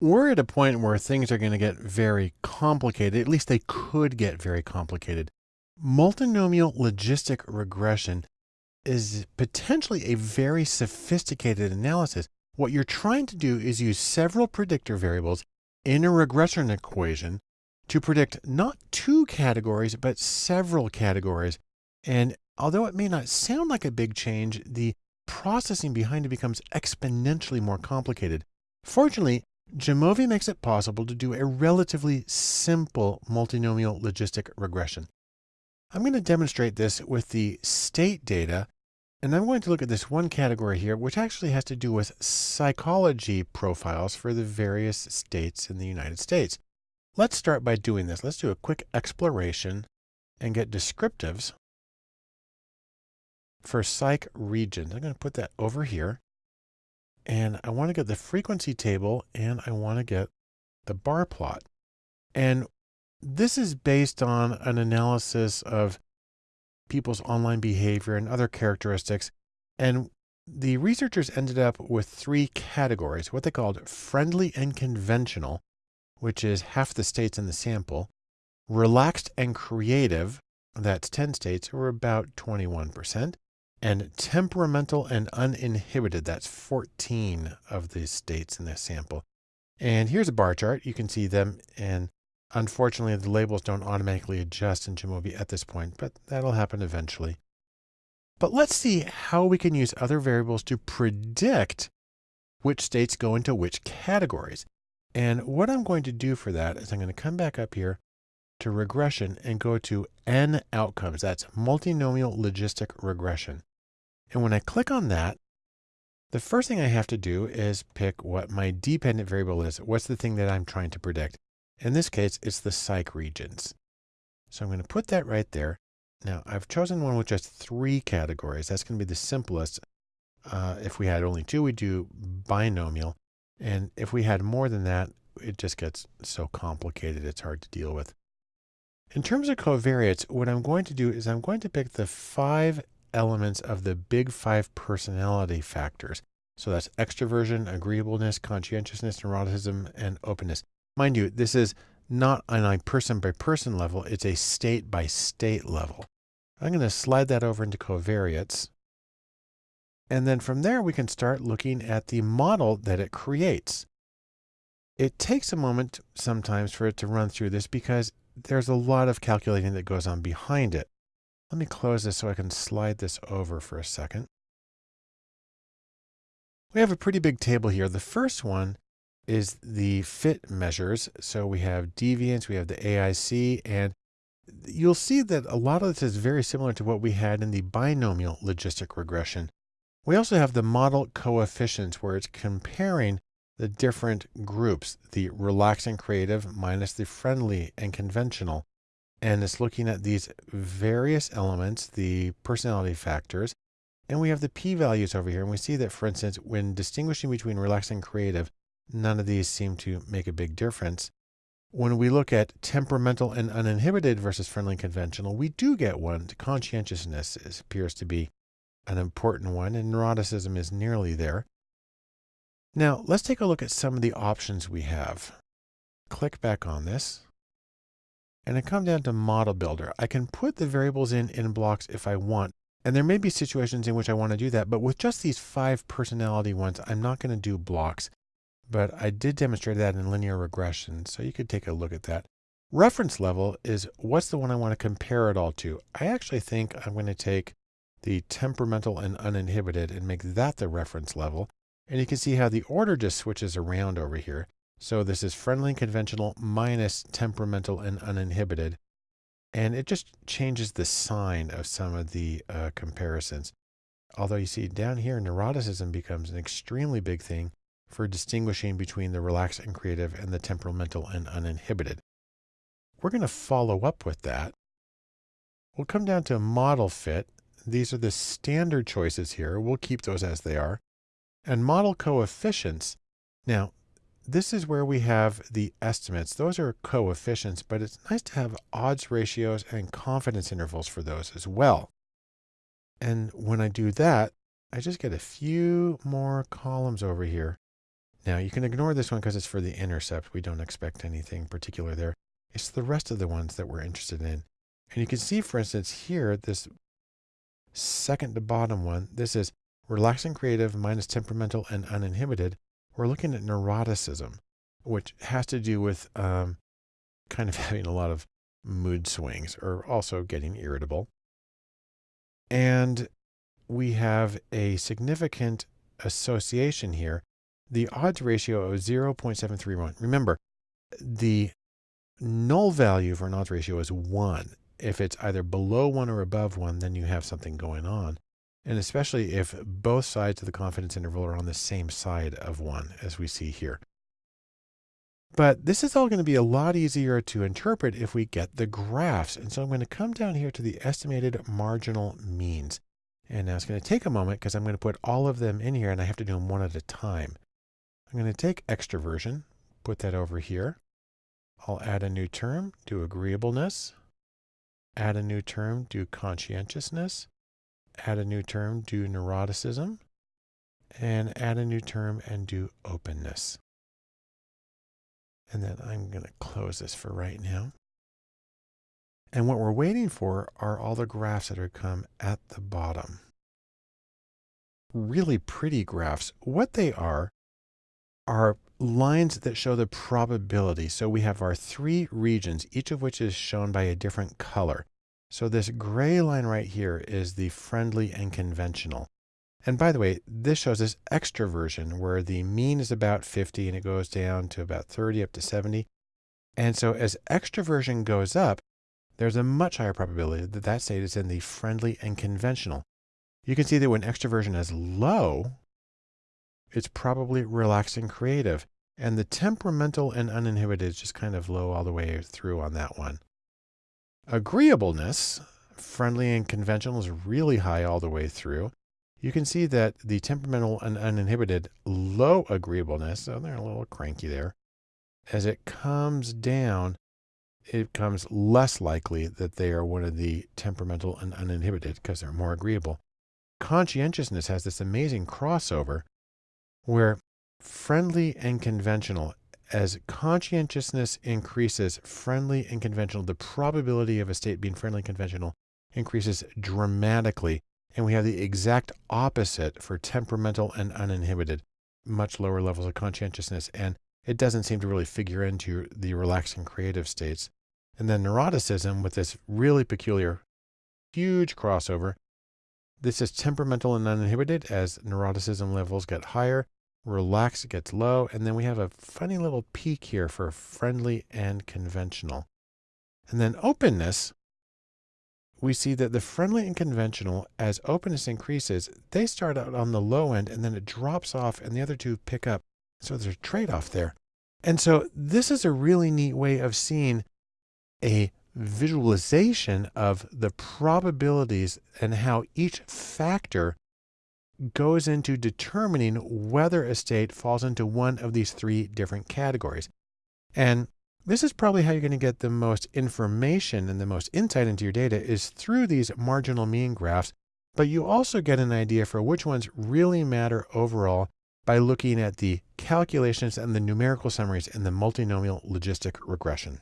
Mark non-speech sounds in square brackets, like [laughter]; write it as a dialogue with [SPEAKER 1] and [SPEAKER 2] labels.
[SPEAKER 1] we're at a point where things are going to get very complicated. At least they could get very complicated. Multinomial logistic regression is potentially a very sophisticated analysis. What you're trying to do is use several predictor variables in a regression equation to predict not two categories, but several categories. And although it may not sound like a big change, the processing behind it becomes exponentially more complicated. Fortunately, Jamovi makes it possible to do a relatively simple multinomial logistic regression. I'm going to demonstrate this with the state data, and I'm going to look at this one category here, which actually has to do with psychology profiles for the various states in the United States. Let's start by doing this. Let's do a quick exploration and get descriptives for psych regions. I'm going to put that over here. And I want to get the frequency table and I want to get the bar plot. And this is based on an analysis of people's online behavior and other characteristics. And the researchers ended up with three categories, what they called friendly and conventional, which is half the states in the sample, relaxed and creative, that's 10 states, or about 21%, and temperamental and uninhibited. That's 14 of the states in this sample. And here's a bar chart. You can see them. And unfortunately, the labels don't automatically adjust in Jamovi at this point, but that'll happen eventually. But let's see how we can use other variables to predict which states go into which categories. And what I'm going to do for that is I'm going to come back up here to regression and go to N outcomes. That's multinomial logistic regression. And when I click on that, the first thing I have to do is pick what my dependent variable is. What's the thing that I'm trying to predict? In this case, it's the psych regions. So I'm going to put that right there. Now I've chosen one with just three categories. That's going to be the simplest. Uh, if we had only two, we'd do binomial. And if we had more than that, it just gets so complicated. It's hard to deal with. In terms of covariates, what I'm going to do is I'm going to pick the five elements of the big five personality factors. So that's extroversion, agreeableness, conscientiousness, neuroticism, and openness. Mind you, this is not on a person by person level, it's a state by state level. I'm going to slide that over into covariates. And then from there, we can start looking at the model that it creates. It takes a moment sometimes for it to run through this because there's a lot of calculating that goes on behind it. Let me close this so I can slide this over for a second. We have a pretty big table here. The first one is the fit measures. So we have deviance, we have the AIC, and you'll see that a lot of this is very similar to what we had in the binomial logistic regression. We also have the model coefficients where it's comparing the different groups, the relaxed and creative minus the friendly and conventional and it's looking at these various elements, the personality factors, and we have the p-values over here. And we see that, for instance, when distinguishing between relaxed and creative, none of these seem to make a big difference. When we look at temperamental and uninhibited versus friendly and conventional, we do get one. Conscientiousness appears to be an important one, and neuroticism is nearly there. Now, let's take a look at some of the options we have. Click back on this and I come down to model builder. I can put the variables in in blocks if I want. And there may be situations in which I want to do that, but with just these five personality ones, I'm not going to do blocks. But I did demonstrate that in linear regression, so you could take a look at that. Reference level is what's the one I want to compare it all to. I actually think I'm going to take the temperamental and uninhibited and make that the reference level. And you can see how the order just switches around over here. So this is friendly and conventional minus temperamental and uninhibited. And it just changes the sign of some of the uh, comparisons. Although you see down here, neuroticism becomes an extremely big thing for distinguishing between the relaxed and creative and the temperamental and uninhibited. We're going to follow up with that. We'll come down to model fit. These are the standard choices here. We'll keep those as they are. And model coefficients. Now, this is where we have the estimates. Those are coefficients, but it's nice to have odds ratios and confidence intervals for those as well. And when I do that, I just get a few more columns over here. Now you can ignore this one because it's for the intercept. We don't expect anything particular there. It's the rest of the ones that we're interested in. And you can see, for instance, here, this second to bottom one, this is relaxing creative minus temperamental and uninhibited. We're looking at neuroticism, which has to do with um, kind of [laughs] having a lot of mood swings or also getting irritable. And we have a significant association here, the odds ratio of 0.731. Remember, the null value for an odds ratio is 1. If it's either below 1 or above 1, then you have something going on. And especially if both sides of the confidence interval are on the same side of 1, as we see here. But this is all going to be a lot easier to interpret if we get the graphs. And so I'm going to come down here to the estimated marginal means. And now it's going to take a moment because I'm going to put all of them in here and I have to do them one at a time. I'm going to take extroversion, put that over here. I'll add a new term, do agreeableness. Add a new term, do conscientiousness. Add a new term, do neuroticism. And add a new term and do openness. And then I'm going to close this for right now. And what we're waiting for are all the graphs that are come at the bottom. Really pretty graphs. What they are, are lines that show the probability. So we have our three regions, each of which is shown by a different color. So this gray line right here is the friendly and conventional. And by the way, this shows this extroversion where the mean is about 50 and it goes down to about 30 up to 70. And so as extroversion goes up, there's a much higher probability that that state is in the friendly and conventional. You can see that when extroversion is low, it's probably relaxing creative. And the temperamental and uninhibited is just kind of low all the way through on that one. Agreeableness, friendly and conventional is really high all the way through you can see that the temperamental and uninhibited low agreeableness, so they're a little cranky there, as it comes down, it becomes less likely that they are one of the temperamental and uninhibited because they're more agreeable. Conscientiousness has this amazing crossover where friendly and conventional, as conscientiousness increases, friendly and conventional, the probability of a state being friendly and conventional increases dramatically and we have the exact opposite for temperamental and uninhibited, much lower levels of conscientiousness. And it doesn't seem to really figure into the relaxing creative states. And then neuroticism with this really peculiar, huge crossover. This is temperamental and uninhibited as neuroticism levels get higher, relax it gets low, and then we have a funny little peak here for friendly and conventional. And then openness we see that the friendly and conventional, as openness increases, they start out on the low end and then it drops off and the other two pick up. So there's a trade-off there. And so this is a really neat way of seeing a visualization of the probabilities and how each factor goes into determining whether a state falls into one of these three different categories. And this is probably how you're going to get the most information and the most insight into your data is through these marginal mean graphs, but you also get an idea for which ones really matter overall by looking at the calculations and the numerical summaries in the multinomial logistic regression.